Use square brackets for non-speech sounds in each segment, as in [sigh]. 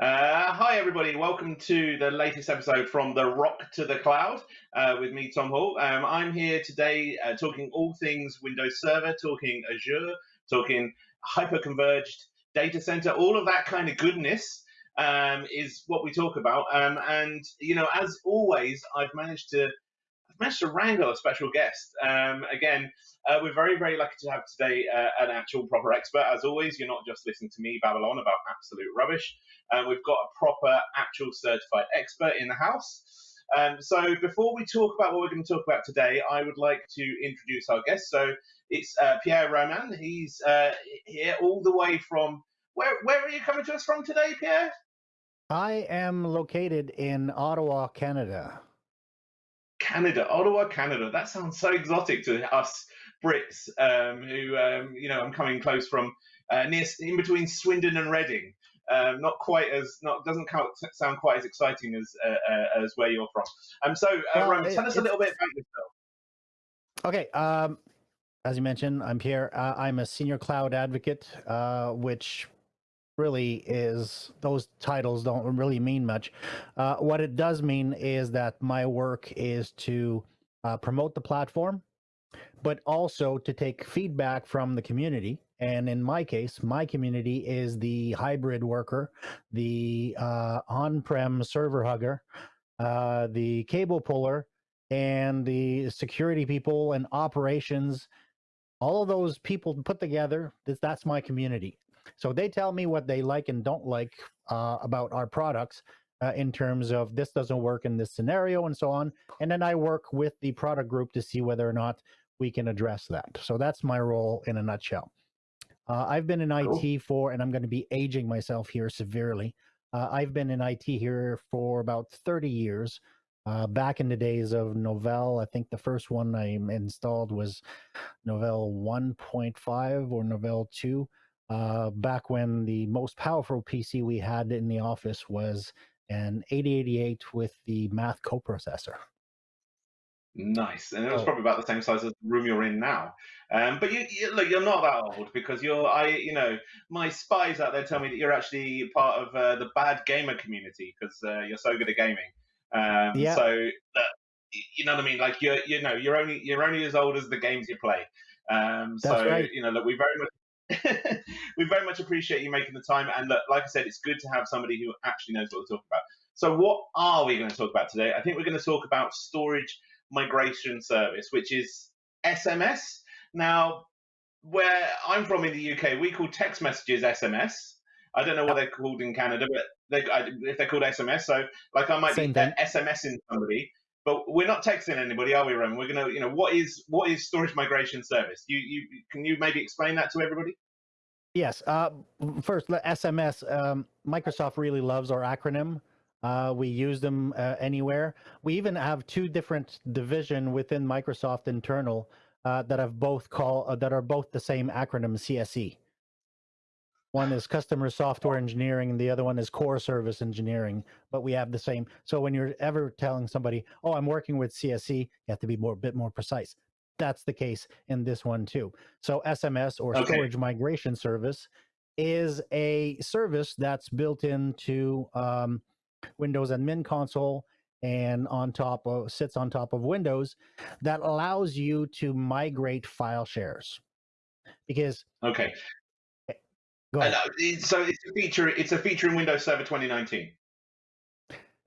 Uh, hi, everybody. Welcome to the latest episode from the Rock to the Cloud uh, with me, Tom Hall. Um, I'm here today uh, talking all things Windows Server, talking Azure, talking hyper-converged data center, all of that kind of goodness um, is what we talk about. Um, and, you know, as always, I've managed to managed to wrangle a special guest. Um, again, uh, we're very, very lucky to have today uh, an actual proper expert. As always, you're not just listening to me babble on about absolute rubbish. Uh, we've got a proper, actual certified expert in the house. Um, so before we talk about what we're going to talk about today, I would like to introduce our guest. So it's uh, Pierre Roman. He's uh, here all the way from where? Where are you coming to us from today, Pierre? I am located in Ottawa, Canada. Canada, Ottawa, Canada. That sounds so exotic to us Brits, um, who um, you know I'm coming close from uh, near in between Swindon and Reading. Um, not quite as not doesn't sound quite as exciting as uh, uh, as where you're from. Um, so uh, well, Roman, tell us a little bit about yourself. Okay, um, as you mentioned, I'm Pierre. Uh, I'm a senior cloud advocate, uh, which really is those titles don't really mean much. Uh, what it does mean is that my work is to uh, promote the platform, but also to take feedback from the community. And in my case, my community is the hybrid worker, the uh, on-prem server hugger, uh, the cable puller, and the security people and operations all of those people put together that's my community so they tell me what they like and don't like uh, about our products uh, in terms of this doesn't work in this scenario and so on. And then I work with the product group to see whether or not we can address that. So that's my role in a nutshell. Uh, I've been in cool. IT for, and I'm going to be aging myself here severely. Uh, I've been in IT here for about 30 years. Uh, back in the days of Novell, I think the first one I installed was Novell 1.5 or Novell 2 uh, back when the most powerful PC we had in the office was an 8088 with the math coprocessor. Nice, and it was oh. probably about the same size as the room you're in now. Um, but you, you, look, you're not that old because you're. I, you know, my spies out there tell me that you're actually part of uh, the bad gamer community because uh, you're so good at gaming. Um, yeah. So, uh, you know what I mean? Like you're, you know, you're only you're only as old as the games you play. Um, That's so right. you know, look, we very much [laughs] we very much appreciate you making the time. And look, like I said, it's good to have somebody who actually knows what we're talking about. So, what are we going to talk about today? I think we're going to talk about storage migration service, which is SMS. Now, where I'm from in the UK, we call text messages SMS. I don't know what they're called in Canada, but they, if they're called SMS, so like I might Same be SMSing somebody, but we're not texting anybody, are we, Roman? We're gonna, you know, what is what is storage migration service? You you can you maybe explain that to everybody? Yes. Uh, first, SMS. Um, Microsoft really loves our acronym. Uh, we use them uh, anywhere. We even have two different division within Microsoft internal uh, that have both call uh, that are both the same acronym CSE. One is customer software engineering, and the other one is core service engineering. But we have the same. So when you're ever telling somebody, "Oh, I'm working with CSE," you have to be more a bit more precise. That's the case in this one too. So SMS or okay. storage migration service is a service that's built into um, Windows admin console and on top of sits on top of Windows that allows you to migrate file shares. Because okay, Ahead. Uh, so it's a feature. It's a feature in Windows Server 2019.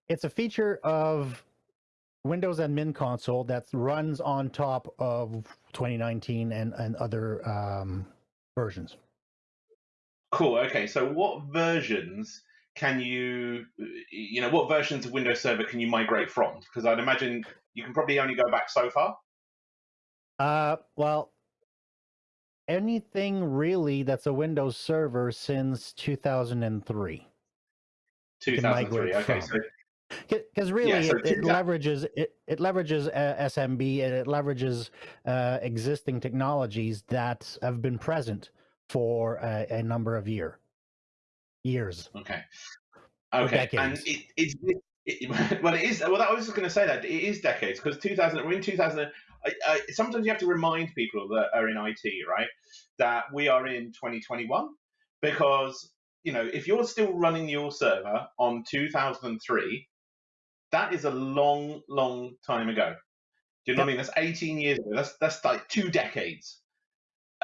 It's a feature of Windows Admin Console that runs on top of 2019 and and other um, versions. Cool. Okay. So what versions can you, you know, what versions of Windows Server can you migrate from? Because I'd imagine you can probably only go back so far. Uh, well, anything really that's a Windows server since 2003. 2003. Okay. Because really, yeah, so it, it leverages it, it leverages uh, SMB and it leverages uh, existing technologies that have been present for a, a number of year years. Okay. Okay. And it, it's it, [laughs] well, it is. Well, I was just going to say that it is decades because 2000. We're in 2000. I, I, sometimes you have to remind people that are in IT, right, that we are in 2021 because you know, if you're still running your server on 2003, that is a long, long time ago. Do you know yep. what I mean? That's 18 years ago. That's that's like two decades.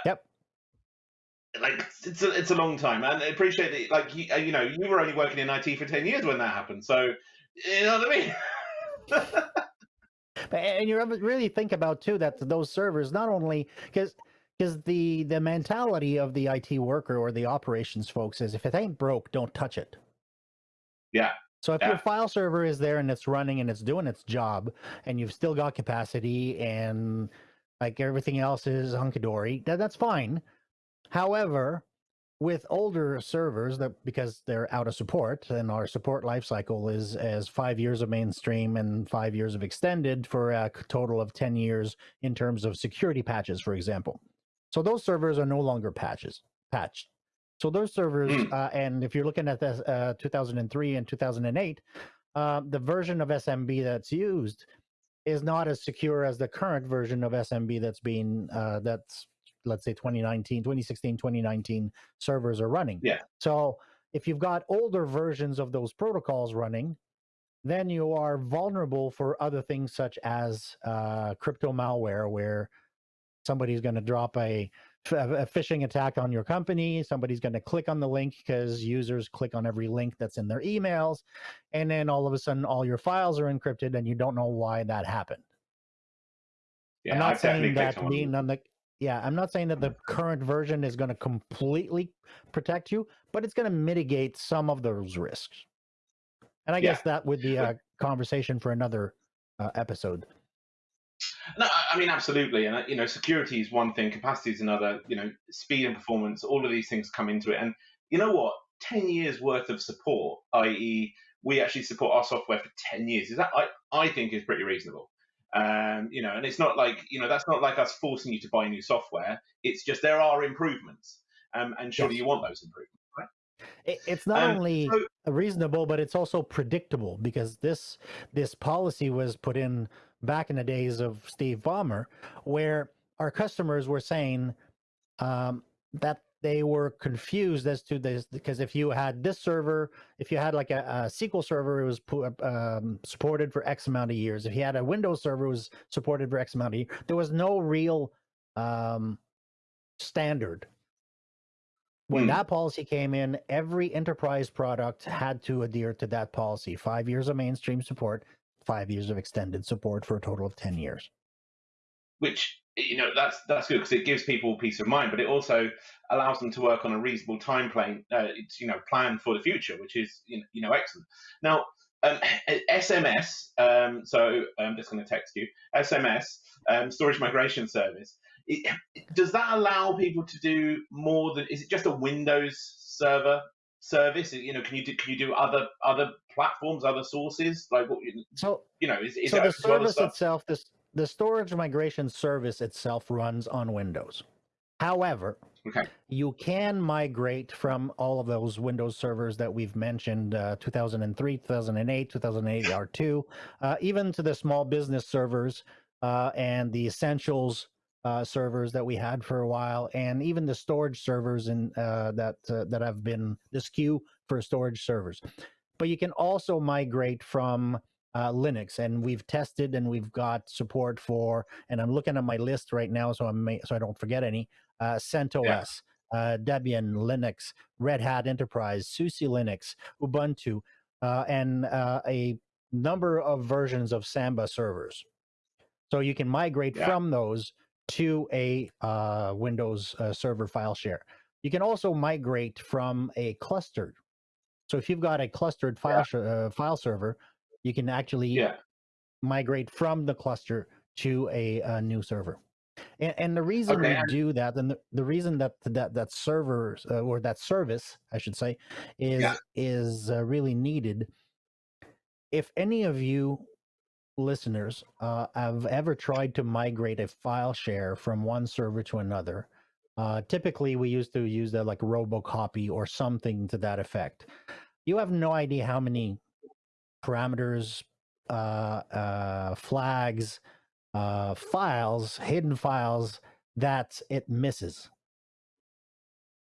Yep. Like it's a it's a long time, and I appreciate that. Like you, uh, you know, you were only working in IT for 10 years when that happened, so you know what I mean. [laughs] and you really think about too that those servers not only because because the the mentality of the IT worker or the operations folks is if it ain't broke, don't touch it. Yeah. So if yeah. your file server is there and it's running and it's doing its job, and you've still got capacity and like everything else is hunky dory, that, that's fine. However, with older servers that because they're out of support and our support lifecycle is as five years of mainstream and five years of extended for a total of 10 years in terms of security patches for example so those servers are no longer patches patched so those servers mm. uh, and if you're looking at this uh, 2003 and 2008 uh, the version of smb that's used is not as secure as the current version of smb that's being uh, that's let's say 2019, 2016, 2019 servers are running. Yeah. So if you've got older versions of those protocols running, then you are vulnerable for other things such as uh, crypto malware, where somebody's going to drop a, a phishing attack on your company. Somebody's going to click on the link because users click on every link that's in their emails. And then all of a sudden, all your files are encrypted and you don't know why that happened. Yeah, I'm not I've saying that being on the yeah, I'm not saying that the current version is going to completely protect you, but it's going to mitigate some of those risks. And I yeah. guess that would be a conversation for another uh, episode. No, I mean absolutely, and uh, you know, security is one thing, capacity is another. You know, speed and performance, all of these things come into it. And you know what? Ten years worth of support, i.e., we actually support our software for ten years. Is that I I think is pretty reasonable. Um, you know, and it's not like you know that's not like us forcing you to buy new software. It's just there are improvements, um, and surely yes. you want those improvements. Right? it's not um, only so, reasonable, but it's also predictable because this this policy was put in back in the days of Steve Ballmer, where our customers were saying um, that they were confused as to this because if you had this server, if you had like a, a SQL server, it was um, supported for X amount of years. If you had a Windows server, it was supported for X amount of years. There was no real um, standard. When hmm. that policy came in, every enterprise product had to adhere to that policy. Five years of mainstream support, five years of extended support for a total of 10 years. Which you know that's that's good because it gives people peace of mind, but it also allows them to work on a reasonable time plane. Uh, it's you know plan for the future, which is you know, you know excellent. Now um, [laughs] SMS, um, so I'm just going to text you SMS um, storage migration service. It, does that allow people to do more than? Is it just a Windows server service? You know, can you do can you do other other platforms, other sources? Like what? So you know, is, is so the service itself this the storage migration service itself runs on Windows. However, okay. you can migrate from all of those Windows servers that we've mentioned uh, 2003, 2008, 2008 R2, uh, even to the small business servers uh, and the essentials uh, servers that we had for a while, and even the storage servers in, uh, that, uh, that have been the SKU for storage servers. But you can also migrate from uh, Linux, and we've tested and we've got support for. And I'm looking at my list right now, so I'm so I don't forget any. Uh, CentOS, yeah. uh, Debian, Linux, Red Hat Enterprise, SUSE Linux, Ubuntu, uh, and uh, a number of versions of Samba servers. So you can migrate yeah. from those to a uh, Windows uh, server file share. You can also migrate from a clustered. So if you've got a clustered file yeah. uh, file server, you can actually yeah. migrate from the cluster to a, a new server. And, and, the reason okay. we do that, and the, the reason that that that server uh, or that service, I should say, is yeah. is uh, really needed. If any of you listeners uh, have ever tried to migrate a file share from one server to another, uh, typically we used to use that like Robocopy or something to that effect. You have no idea how many parameters, uh, uh, flags, uh, files, hidden files that it misses.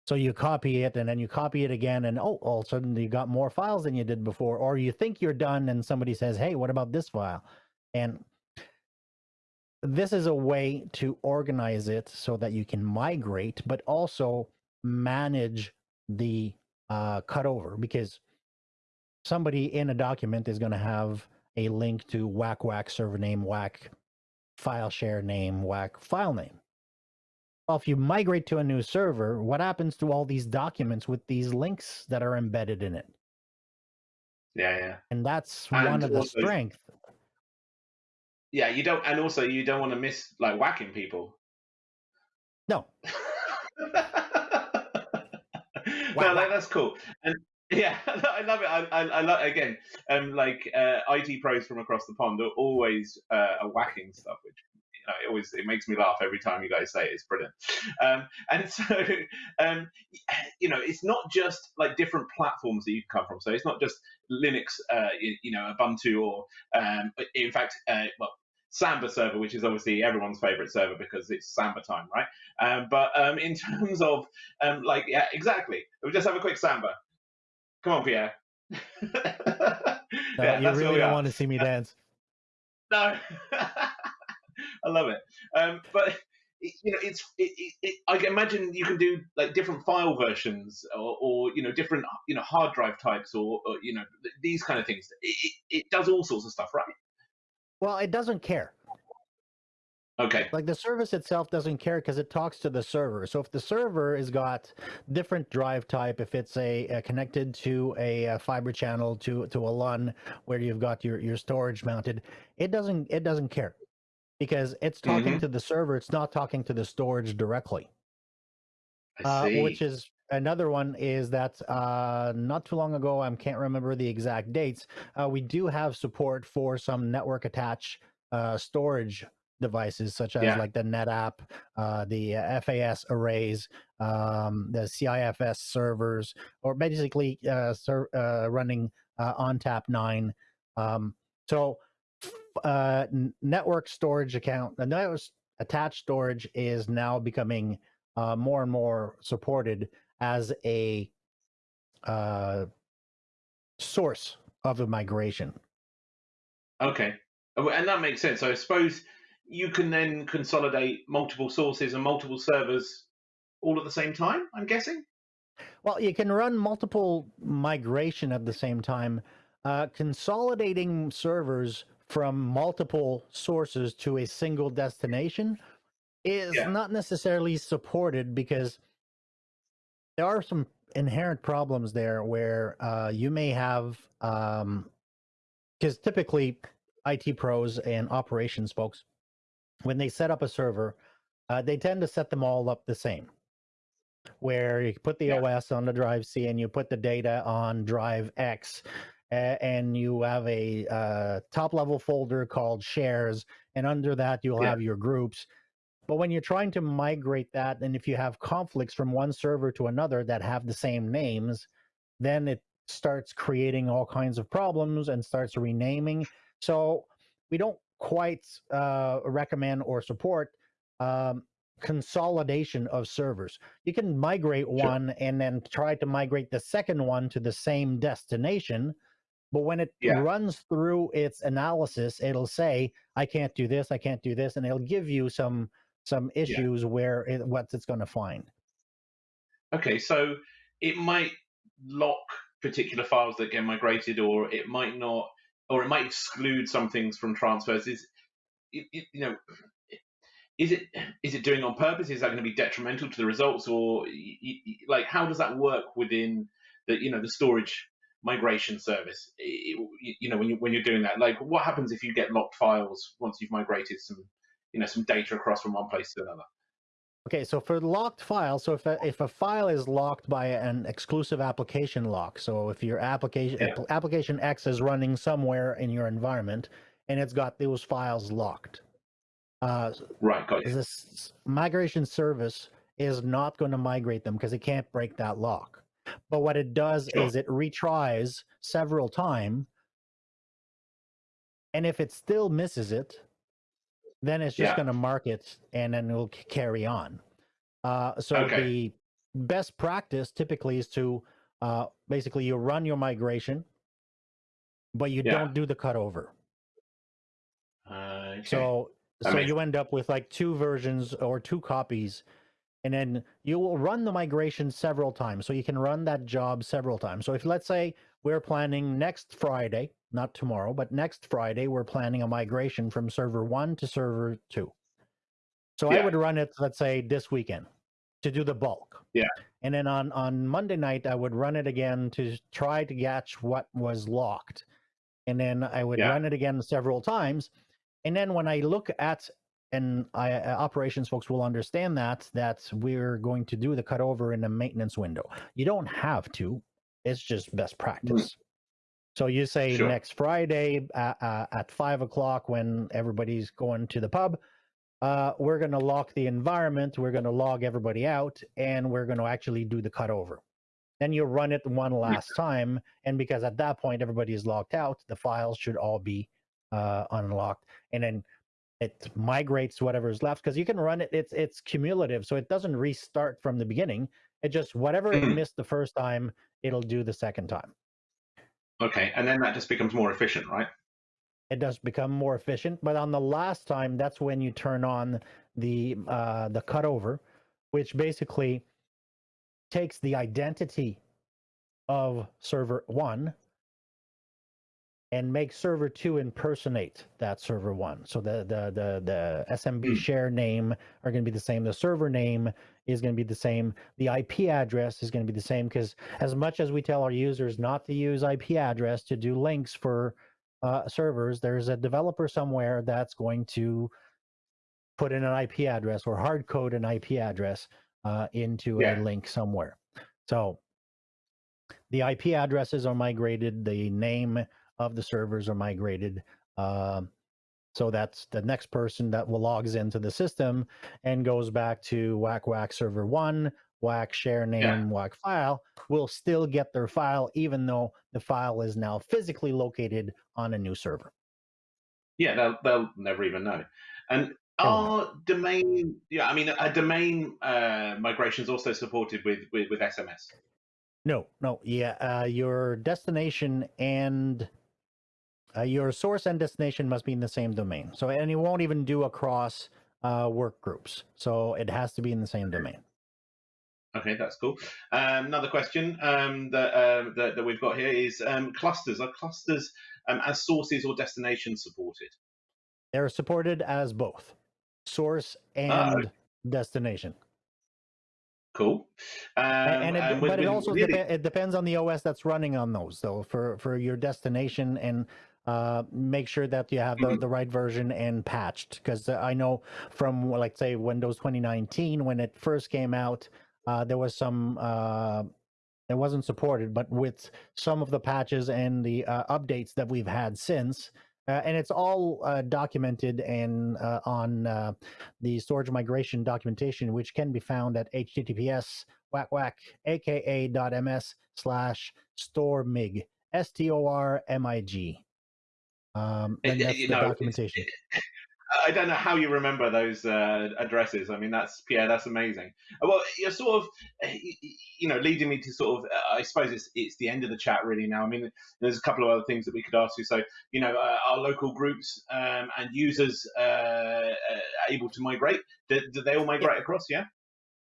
So you copy it and then you copy it again, and oh, all of a sudden you got more files than you did before, or you think you're done, and somebody says, "Hey, what about this file?" And this is a way to organize it so that you can migrate, but also manage the uh, cutover because somebody in a document is going to have a link to whack whack server name, whack file share name, whack file name. Well, if you migrate to a new server, what happens to all these documents with these links that are embedded in it? Yeah, yeah. And that's And one of the strengths. Yeah, you don't, and also you don't want to miss like whacking people. No, [laughs] no, like, that's cool. And yeah, [laughs] I love it. I, I, I love again, um, like uh, IT pros from across the pond are always uh, are whacking stuff, which you know, it always it makes me laugh every time you guys say it. It's brilliant. Um, and [laughs] so, um, you know, it's not just like different platforms that you come from. So it's not just Linux, uh, you, you know, Ubuntu, or um, in fact, uh, well. Samba server, which is obviously everyone's favorite server because it's Samba time, right? Um, but um, in [laughs] terms of um, like, yeah, exactly. We'll just have a quick Samba. Come on, Pierre. uh, yeah, you really don't are. want to see me [laughs] dance. No, [laughs] I love it. Um, but you know, it's it, it, I can imagine you can do like different file versions, or, or you know, different you know hard drive types, or, or you know these kind of things. It, it, it does all sorts of stuff, right? Well, it doesn't care. Okay. Like the service itself doesn't care because it talks to the server. So if the server has got different drive type, if it's a, uh connected to a, uh fiber channel to to a LUN where you've got your your storage mounted, it doesn't it doesn't care because it's talking Mhm. to the server. It's not talking to the storage directly. Uh, which is another one is that uh, not too long ago, I can't remember the exact dates. Uh, we do have support for some network attached uh, storage devices, such as Yeah. like the NetApp, uh, the uh, FAS arrays, um, the CIFS servers, or basically uh, ser- uh, running uh, ONTAP 9. Um, so, uh, network storage account, the network attached storage is now becoming uh, more and more supported as a uh, source of a migration. Okay, Oh, and that makes sense. So I suppose you can then consolidate multiple sources and multiple servers all at the same time. I'm guessing. Well, you can run multiple migration at the same time. Uh, consolidating servers from multiple sources to a single destination is Yeah. not necessarily supported because there are some inherent problems there where uh, you may have because typically IT pros and operations folks, when they set up a server, uh, they tend to set them all up the same. Where you put the Yeah. OS on the drive C and you put the data on drive X, and you have a uh, top level folder called shares, and under that you'll Yeah. have your groups. But when you're trying to migrate that, and if you have conflicts from one server to another that have the same names, then it starts creating all kinds of problems and starts renaming. So we don't quite uh, recommend or support um, consolidation of servers. You can migrate one and then try to migrate the second one to the same destination. But when it Yeah. runs through its analysis, it'll say, "I can't do this. I can't do this," and it'll give you some some issues where it, what it's going to find. Okay, so it might lock particular files that get migrated, or it might not, or it might exclude some things from transfers. Is it, it- you know, is it is it doing on purpose? Is that going to be detrimental to the results, or like how does that work within the you know the storage migration service? You know, when you when you're doing that, like what happens if you get locked files once you've migrated some you know some data across from one place to another? Okay, so for locked files, so if a, if a file is locked by an exclusive application lock, so if your application Yeah. application X is running somewhere in your environment and it's got those files locked, uh, Right, got this migration service is not going to migrate them because it can't break that lock. But what it does Sure. is it retries several times, and if it still misses it, then it's just Yeah. going to mark it and then it'll carry on. Uh, so Okay. the best practice typically is to uh, basically you run your migration, but you Yeah. don't do the cutover. Uh, okay. So so you end up with like two versions or two copies, and then you will run the migration several times. So you can run that job several times. So if let's say we're planning next Friday, not tomorrow, but next Friday, we're planning a migration from server one to server two. So I would run it, let's say, this weekend to do the bulk. Yeah. And then on on Monday night, I would run it again to try to catch what was locked, and then I would Yeah. run it again several times. And then when I look at and I, uh, operations folks will understand that that we're going to do the cutover in the maintenance window. You don't have to; it's just best practice. So you say Sure. next Friday uh, uh, at five o'clock when everybody's going to the pub, uh, we're going to lock the environment, we're going to log everybody out, and we're going to actually do the cutover. Then you run it one last time, and because at that point everybody is logged out, the files should all be uh, unlocked, and then it migrates whatever is left because you can run it. It's it's cumulative, so it doesn't restart from the beginning. It just whatever it Mhm. missed the first time, it'll do the second time. Okay, and then that just becomes more efficient, right? it does become more efficient. But on the last time, that's when you turn on the uh, the cutover, which basically takes the identity of server one and makes server two impersonate that server one. So the the the the SMB Hmm. share name are going to be the same. The server name is going to be the same. The IP address is going to be the same because as much as we tell our users not to use IP address to do links for uh, servers, there's a developer somewhere that's going to put in an IP address or hard code an IP address uh, into Yeah. a link somewhere. So the IP addresses are migrated, the name of the servers are migrated. Um, so that's the next person that will logs into the system and goes back to whack whack server one, whack share name, whack file, will still get their file even though the file is now physically located on a new server. Yeah, they'll they'll never even know. And are domain? Yeah, I mean, a domain uh, migration is also supported with, with with SMS. No, no, yeah, uh, your destination and uh, your source and destination must be in the same domain. So, and it won't even do across uh, work groups. So it has to be in the same domain. Okay, that's cool. Um, another question um, that, um, that that we've got here is um, clusters. Are clusters um, as sources or destinations supported? They're supported as both source and Ah, destination. Cool. Um, and it, and with- but it also depe- it depends on the OS that's running on those though for for your destination and uh, make sure that you have the, Mhm. the right version and patched because I know from like say Windows 2019 when it first came out uh, there was some uh, it wasn't supported but with some of the patches and the uh, updates that we've had since uh, and it's all uh, documented and uh, on uh, the storage migration documentation, which can be found at https whack whack aka dot ms slash store mig s t o r m i g. Um, and that's you the know, it's- documentation. I don't know how you remember those uh, addresses. I mean, that's Pierre. That's amazing. Uh, Well, you're sort of, uh, you know, leading me to sort of. Uh, I suppose it's it's the end of the chat really now. I mean, there's a couple of other things that we could ask you. So, you know, uh, our local groups um, and users able to migrate? Do, do they all migrate across? Yeah.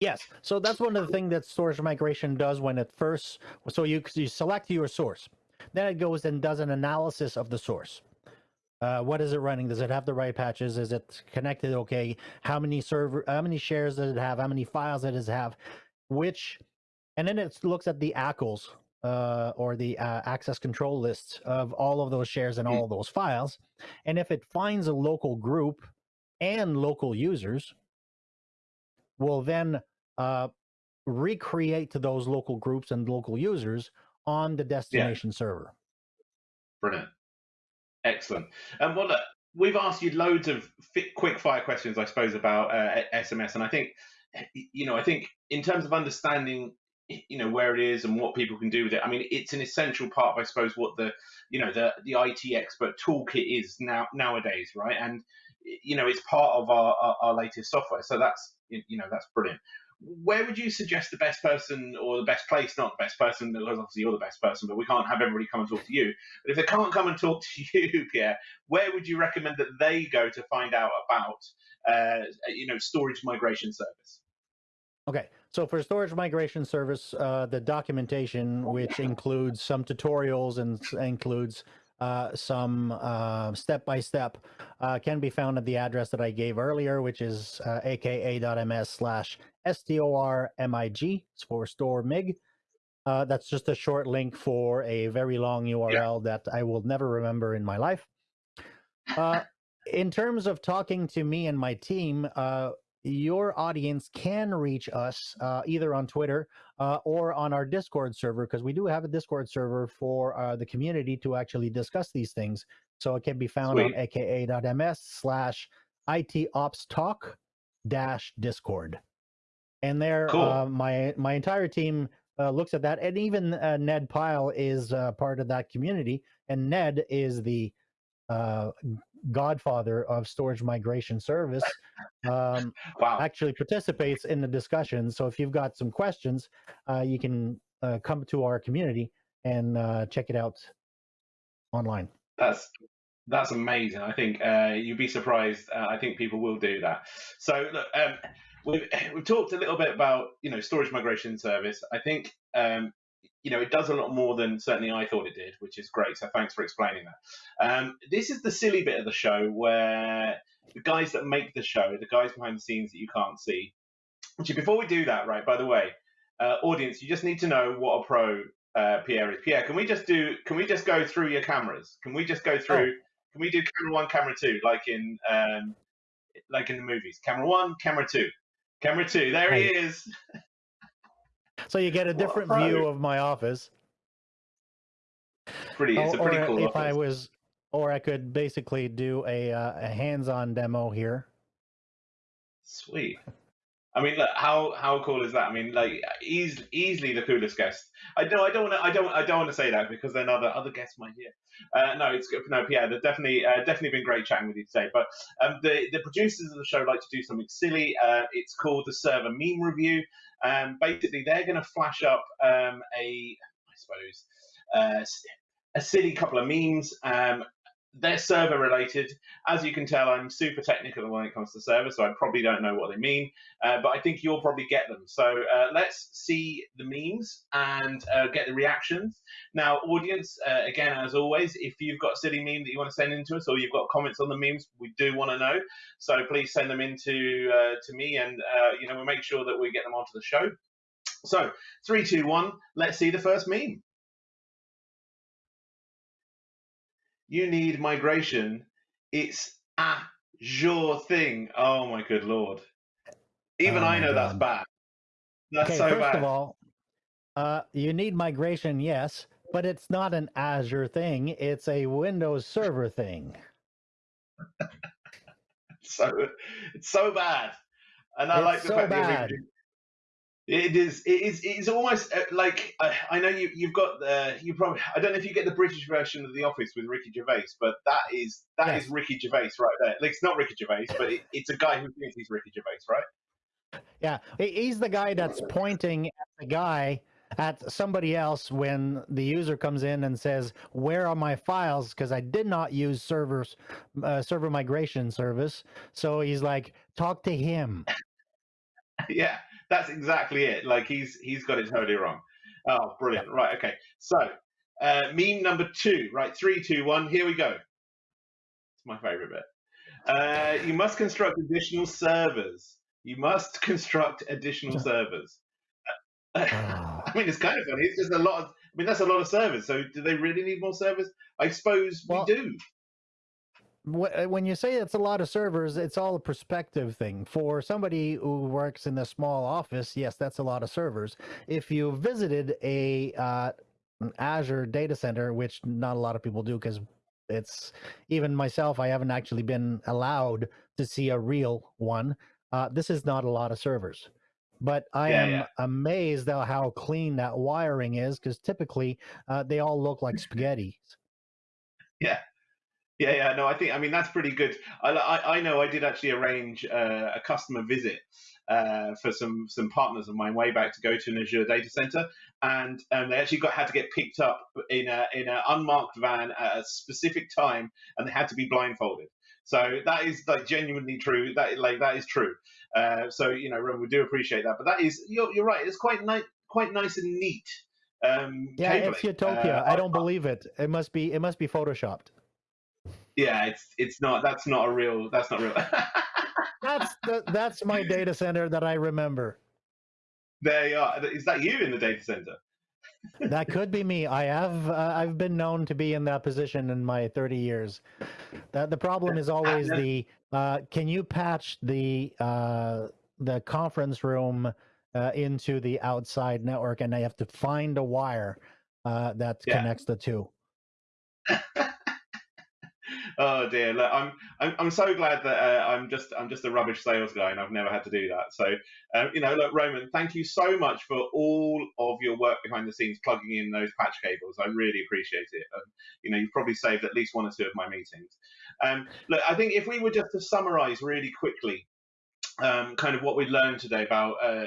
Yes. So that's one of the things that storage migration does when it first. So you you select your source, then it goes and does an analysis of the source. Uh, what is it running? Does it have the right patches? Is it connected okay? How many server? How many shares does it have? How many files does it have? Which, and then it looks at the ACLs uh, or the uh, access control lists of all of those shares and Mm. all of those files. And if it finds a local group and local users, will then uh, recreate to those local groups and local users on the destination server. Brilliant. Excellent. And well, look, we've asked you loads of fi- quick fire questions, I suppose, about uh, SMS, and I think, you know, I think in terms of understanding, you know, where it is and what people can do with it. I mean, it's an essential part of, I suppose, what the, you know, the the IT expert toolkit is now nowadays, right? And you know, it's part of our our, our latest software. So that's you know that's brilliant. Where would you suggest the best person or the best place? Not the best person, because obviously you're the best person, but we can't have everybody come and talk to you. But if they can't come and talk [laughs] to you, Pierre, where would you recommend that they go to find out about, uh, you know, storage migration service? Okay, so for storage migration service, uh, the documentation, which includes some tutorials and includes uh, some step by step, can be found at the address that I gave earlier, which is uh, aka.ms slash stormig it's for store mig. Uh, that's just a short link for a very long URL yeah. that I will never remember in my life. Uh, in terms of talking to me and my team, uh, your audience can reach us uh, either on Twitter uh, or on our Discord server because we do have a Discord server for uh, the community to actually discuss these things. So it can be found Sweet. on aka.ms slash itopstalk dash discord. And there, cool. Uh, my my entire team uh, looks at that, and even uh, Ned Pyle is part of that community. And Ned is the godfather of storage migration service um, wow. actually participates in the discussion. So if you've got some questions uh, you can uh, come to our community and uh, check it out online. That's that's amazing. I think uh, you'd be surprised uh, i think people will do that. So look um, we've, [laughs] we've talked a little bit about you know storage migration service. I think um, you know, it does a lot more than certainly I thought it did, which is great. So thanks for explaining that. Um, this is the silly bit of the show where the guys that make the show, the guys behind the scenes that you can't see. Actually, before we do that, right? By the way, uh, audience, you just need to know what a pro uh, Pierre is. Pierre, can we just do? Can we just go through your cameras? Can we just go through? Oh. Can we do camera one, camera two, like in um, like in the movies? Camera one, camera two, camera two. There he is. [laughs] So you get a different well, view of my office. Pretty, it's a pretty or cool. If office. I was, or I could basically do a, uh, a hands-on demo here. Sweet. I mean, look, how how cool is that? I mean, like, easily, easily the coolest guest. I don't, I don't want to, I don't, I don't want to say that because then other other guests might hear. Uh, no, it's good. No, Pierre, there's definitely, uh, definitely been great chatting with you today. But um, the the producers of the show like to do something silly. Uh, it's called the Server Meme Review. Um, basically, they're going to flash up um, a, I suppose, uh, a silly couple of memes. Um, they're server related. As you can tell, I'm super technical when it comes to server, so I probably don't know what they mean, uh, but I think you'll probably get them. So uh, let's see the memes and uh, get the reactions. Now, audience, uh, again, as always, if you've got a silly meme that you want to send in to us or you've got comments on the memes, we do want to know. So please send them in to, uh, to me and uh, you know we'll make sure that we get them onto the show. So, three, two, one, let's see the first meme. You need migration. It's an Azure thing. Oh my good lord. Even oh I know God. that's bad. That's okay, so first bad. of all, uh, you need migration, yes, but it's not an Azure thing. It's a Windows Server thing. [laughs] so it's so bad, and I it's like the so fact bad. that it is. It is. It's almost uh, like uh, I know you. You've got the. You probably. I don't know if you get the British version of The Office with Ricky Gervais, but that is that yes. is Ricky Gervais right there. Like it's not Ricky Gervais, but it, it's a guy who thinks he's Ricky Gervais, right? Yeah, he's the guy that's pointing at the guy at somebody else when the user comes in and says, "Where are my files?" Because I did not use servers, uh, server migration service. So he's like, "Talk to him." [laughs] yeah that's exactly it. Like he's he's got it totally wrong. Oh, brilliant. Right. Okay. So uh, meme number two. Right. Three, two, one. Here we go. It's my favorite bit. Uh, you must construct additional servers. You must construct additional servers. [laughs] Ah. I mean, it's kind of funny. It's just a lot of. I mean, that's a lot of servers. So, do they really need more servers? I suppose well, we do. Uh, when you say it's a lot of servers, it's all a perspective thing. For somebody who works in a small office, yes, that's a lot of servers. If you visited a uh, Azure data center, which not a lot of people do, because it's even myself, I haven't actually been allowed to see a real one. Uh, this is not a lot of servers. But I yeah, am yeah. amazed at how clean that wiring is, because typically uh, they all look like [laughs] spaghetti. Yeah, Yeah, yeah, no, I think I mean that's pretty good. I, I, I know I did actually arrange uh, a customer visit uh, for some some partners of mine way back to go to an Azure data center, and um, they actually got had to get picked up in a in an unmarked van at a specific time, and they had to be blindfolded. So that is like genuinely true. That like that is true. Uh, so you know, we do appreciate that. But that is you're, you're right. It's quite nice, quite nice and neat. Um, yeah, cabling. it's Utopia. Uh, I don't believe it. It must be. It must be photoshopped. Yeah, it's it's not. That's not a real. That's not real. [laughs] that's the, that's my data center that I remember. There you are. Is that you in the data center? that could be me. I have uh, I've been known to be in that position in my 30 years. That the problem is always [laughs] the uh, can you patch the uh, the conference room uh, into the outside network, and I have to find a wire uh, that yeah. connects the two. [laughs] oh dear, Look, I'm, I'm I'm so glad that uh, I'm just I'm just a rubbish sales guy and I've never had to do that. So um, you know, look, Roman, thank you so much for all of your work behind the scenes, plugging in those patch cables. I really appreciate it. Um, you know, you've probably saved at least one or two of my meetings. Um, look, I think if we were just to summarise really quickly um, kind of what we learned today about uh,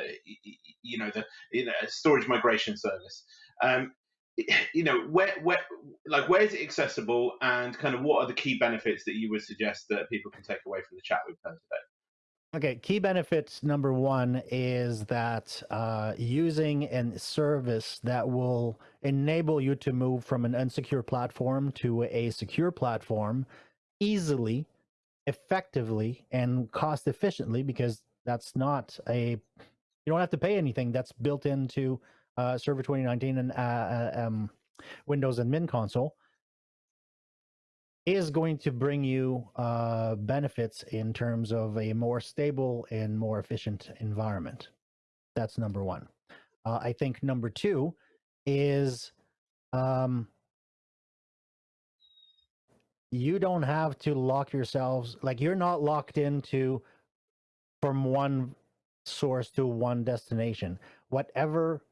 you know the you know, storage migration service. Um, [laughs] you know where where like where is it accessible and kind of what are the key benefits that you would suggest that people can take away from the chat we've done today? Okay key benefits number one is that uh, using a service that will enable you to move from an unsecure platform to a secure platform easily effectively and cost efficiently because that's not a you don't have to pay anything. That's built into uh, Server 2019 and uh, uh, um, Windows admin console is going to bring you uh, benefits in terms of a more stable and more efficient environment. That's number one. Uh, I think number two is um, you don't have to lock yourselves, like you're not locked into from one source to one destination. Whatever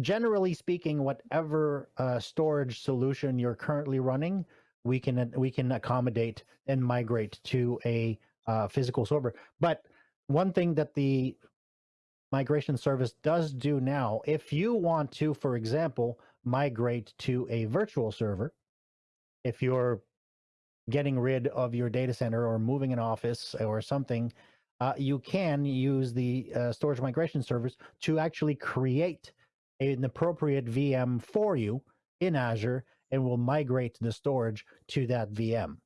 generally speaking, whatever uh, storage solution you're currently running, we can we can accommodate and migrate to a uh, physical server. But one thing that the migration service does do now, if you want to, for example, migrate to a virtual server, if you're getting rid of your data center or moving an office or something, uh, you can use the uh, storage migration service to actually create an appropriate VM for you in Azure and will migrate the storage to that VM.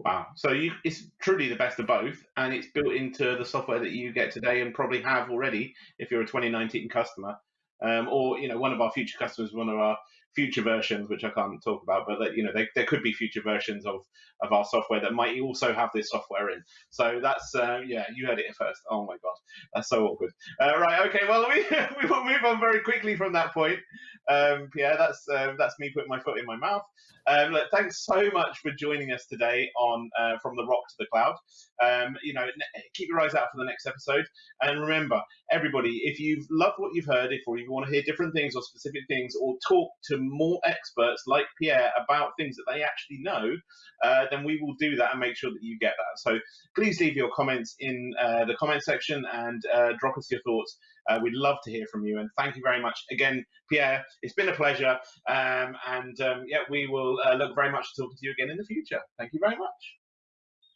Wow. So you, it's truly the best of both, and it's built into the software that you get today and probably have already if you're a 2019 customer. Um, or you know one of our future customers, one of our future versions, which I can't talk about, but that, you know, they, there could be future versions of, of our software that might also have this software in. So that's, uh, yeah, you heard it first. Oh my God, that's so awkward. Uh, right, okay, well, [laughs] we, we will move on very quickly from that point. Um, that's, uh, that's me putting my foot in my mouth. Um, look, thanks so much for joining us today on uh, From the Rock to the Cloud. Um, you know, keep your eyes out for the next episode. And remember, everybody, if you've loved what you've heard, if you want to hear different things or specific things or talk to more experts like Pierre about things that they actually know, uh, then we will do that and make sure that you get that. So please leave your comments in uh, the comment section and uh, drop us your thoughts. Uh, we'd love to hear from you. And thank you very much again, Pierre. It's been a pleasure. Um, and um, yeah, we will uh, look very much to talking to you again in the future. Thank you very much.